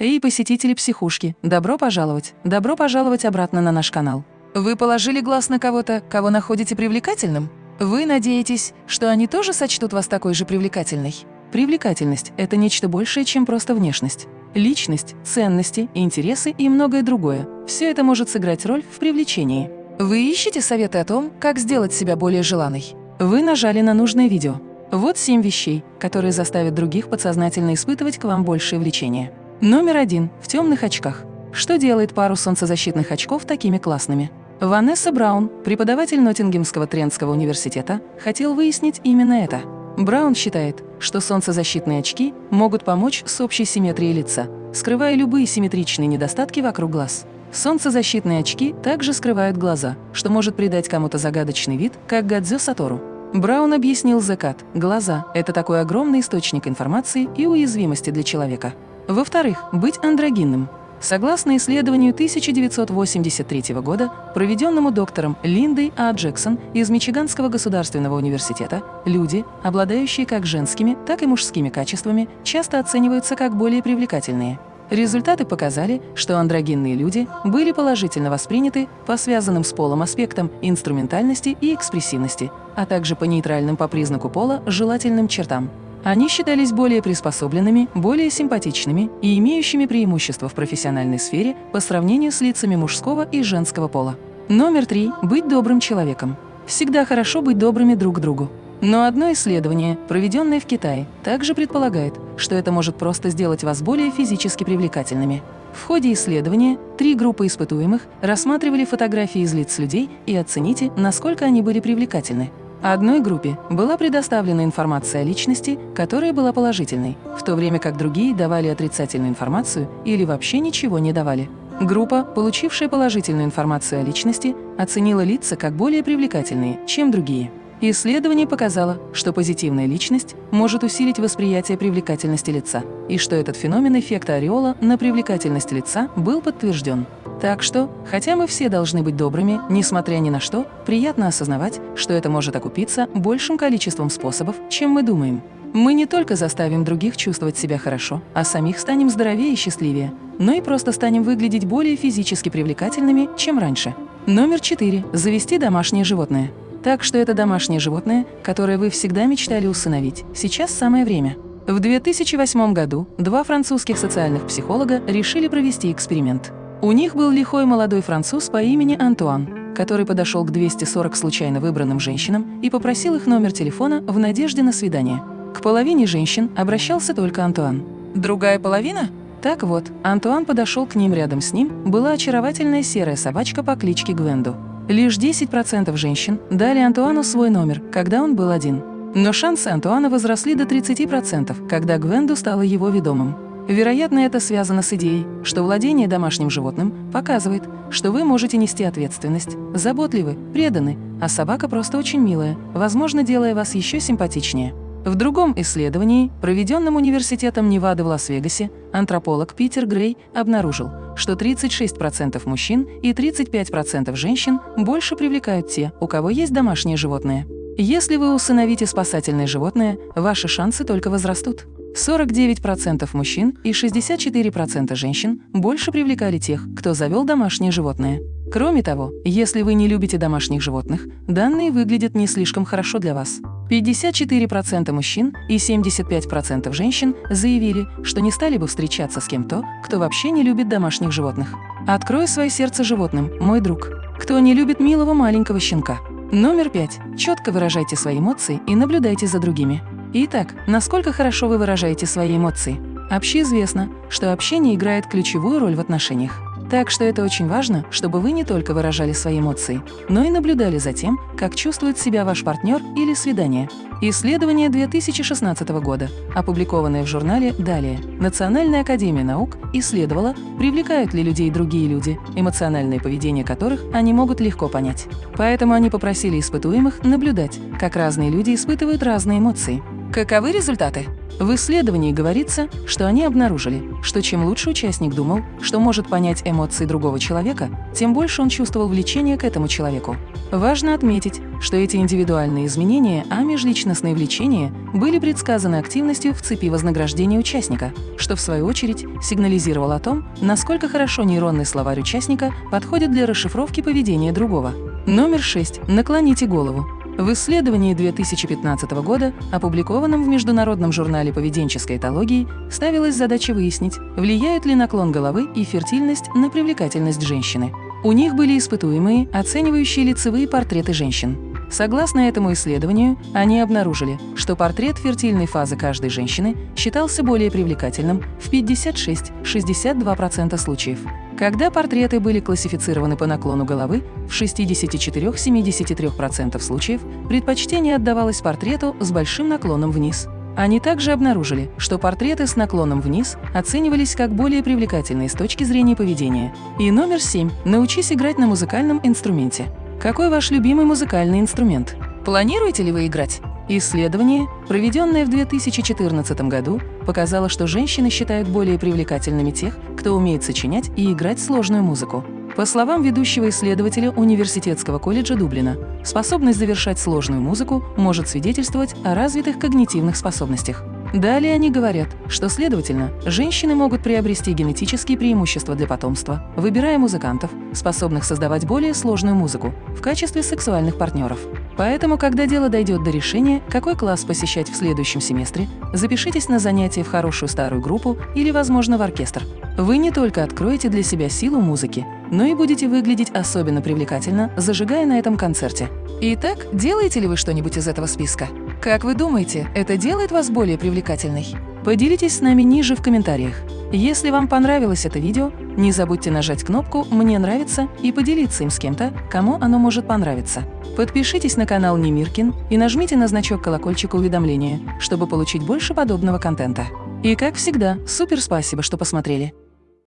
Эй, посетители психушки, добро пожаловать, добро пожаловать обратно на наш канал. Вы положили глаз на кого-то, кого находите привлекательным? Вы надеетесь, что они тоже сочтут вас такой же привлекательной? Привлекательность – это нечто большее, чем просто внешность. Личность, ценности, интересы и многое другое – все это может сыграть роль в привлечении. Вы ищете советы о том, как сделать себя более желанной? Вы нажали на нужное видео. Вот семь вещей, которые заставят других подсознательно испытывать к вам большее влечение. Номер один – в темных очках. Что делает пару солнцезащитных очков такими классными? Ванесса Браун, преподаватель Ноттингемского Трентского университета, хотел выяснить именно это. Браун считает, что солнцезащитные очки могут помочь с общей симметрией лица, скрывая любые симметричные недостатки вокруг глаз. Солнцезащитные очки также скрывают глаза, что может придать кому-то загадочный вид, как Гадзё Сатору. Браун объяснил Зекат, глаза – это такой огромный источник информации и уязвимости для человека. Во-вторых, быть андрогинным. Согласно исследованию 1983 года, проведенному доктором Линдой А. Джексон из Мичиганского государственного университета, люди, обладающие как женскими, так и мужскими качествами, часто оцениваются как более привлекательные. Результаты показали, что андрогинные люди были положительно восприняты по связанным с полом аспектам инструментальности и экспрессивности, а также по нейтральным по признаку пола желательным чертам. Они считались более приспособленными, более симпатичными и имеющими преимущества в профессиональной сфере по сравнению с лицами мужского и женского пола. Номер три – быть добрым человеком. Всегда хорошо быть добрыми друг к другу. Но одно исследование, проведенное в Китае, также предполагает, что это может просто сделать вас более физически привлекательными. В ходе исследования три группы испытуемых рассматривали фотографии из лиц людей и оцените, насколько они были привлекательны. Одной группе была предоставлена информация о личности, которая была положительной, в то время как другие давали отрицательную информацию или вообще ничего не давали. Группа, получившая положительную информацию о личности, оценила лица как более привлекательные, чем другие. Исследование показало, что позитивная личность может усилить восприятие привлекательности лица, и что этот феномен эффекта ореола на привлекательность лица был подтвержден. Так что, хотя мы все должны быть добрыми, несмотря ни на что, приятно осознавать, что это может окупиться большим количеством способов, чем мы думаем. Мы не только заставим других чувствовать себя хорошо, а самих станем здоровее и счастливее, но и просто станем выглядеть более физически привлекательными, чем раньше. Номер четыре. Завести домашнее животное. Так что это домашнее животное, которое вы всегда мечтали усыновить. Сейчас самое время. В 2008 году два французских социальных психолога решили провести эксперимент. У них был лихой молодой француз по имени Антуан, который подошел к 240 случайно выбранным женщинам и попросил их номер телефона в надежде на свидание. К половине женщин обращался только Антуан. Другая половина? Так вот, Антуан подошел к ним рядом с ним, была очаровательная серая собачка по кличке Гвенду. Лишь 10% женщин дали Антуану свой номер, когда он был один. Но шансы Антуана возросли до 30%, когда Гвенду стала его ведомым. Вероятно, это связано с идеей, что владение домашним животным показывает, что вы можете нести ответственность, заботливы, преданы, а собака просто очень милая, возможно, делая вас еще симпатичнее. В другом исследовании, проведенном Университетом Невады в Лас-Вегасе, антрополог Питер Грей обнаружил, что 36% мужчин и 35% женщин больше привлекают те, у кого есть домашние животные. Если вы усыновите спасательное животное, ваши шансы только возрастут. 49% мужчин и 64% женщин больше привлекали тех, кто завел домашнее животное. Кроме того, если вы не любите домашних животных, данные выглядят не слишком хорошо для вас. 54% мужчин и 75% женщин заявили, что не стали бы встречаться с кем-то, кто вообще не любит домашних животных. Открой свое сердце животным, мой друг. Кто не любит милого маленького щенка? Номер пять. Четко выражайте свои эмоции и наблюдайте за другими. Итак, насколько хорошо вы выражаете свои эмоции? Общеизвестно, что общение играет ключевую роль в отношениях. Так что это очень важно, чтобы вы не только выражали свои эмоции, но и наблюдали за тем, как чувствует себя ваш партнер или свидание. Исследование 2016 года, опубликованное в журнале «Далее», Национальная академия наук исследовала, привлекают ли людей другие люди, эмоциональное поведение которых они могут легко понять. Поэтому они попросили испытуемых наблюдать, как разные люди испытывают разные эмоции. Каковы результаты? В исследовании говорится, что они обнаружили, что чем лучше участник думал, что может понять эмоции другого человека, тем больше он чувствовал влечение к этому человеку. Важно отметить, что эти индивидуальные изменения, а межличностные влечения, были предсказаны активностью в цепи вознаграждения участника, что в свою очередь сигнализировало о том, насколько хорошо нейронный словарь участника подходит для расшифровки поведения другого. Номер 6. Наклоните голову. В исследовании 2015 года, опубликованном в Международном журнале поведенческой этологии, ставилась задача выяснить, влияют ли наклон головы и фертильность на привлекательность женщины. У них были испытуемые, оценивающие лицевые портреты женщин. Согласно этому исследованию, они обнаружили, что портрет фертильной фазы каждой женщины считался более привлекательным в 56-62% случаев. Когда портреты были классифицированы по наклону головы, в 64-73% случаев предпочтение отдавалось портрету с большим наклоном вниз. Они также обнаружили, что портреты с наклоном вниз оценивались как более привлекательные с точки зрения поведения. И номер 7. Научись играть на музыкальном инструменте. Какой ваш любимый музыкальный инструмент? Планируете ли вы играть? Исследование, проведенное в 2014 году, показало, что женщины считают более привлекательными тех, кто умеет сочинять и играть сложную музыку. По словам ведущего исследователя Университетского колледжа Дублина, способность завершать сложную музыку может свидетельствовать о развитых когнитивных способностях. Далее они говорят, что, следовательно, женщины могут приобрести генетические преимущества для потомства, выбирая музыкантов, способных создавать более сложную музыку, в качестве сексуальных партнеров. Поэтому, когда дело дойдет до решения, какой класс посещать в следующем семестре, запишитесь на занятия в хорошую старую группу или, возможно, в оркестр. Вы не только откроете для себя силу музыки, но и будете выглядеть особенно привлекательно, зажигая на этом концерте. Итак, делаете ли вы что-нибудь из этого списка? Как вы думаете, это делает вас более привлекательной? Поделитесь с нами ниже в комментариях. Если вам понравилось это видео, не забудьте нажать кнопку «Мне нравится» и поделиться им с кем-то, кому оно может понравиться. Подпишитесь на канал Немиркин и нажмите на значок колокольчика уведомления, чтобы получить больше подобного контента. И как всегда, супер спасибо, что посмотрели!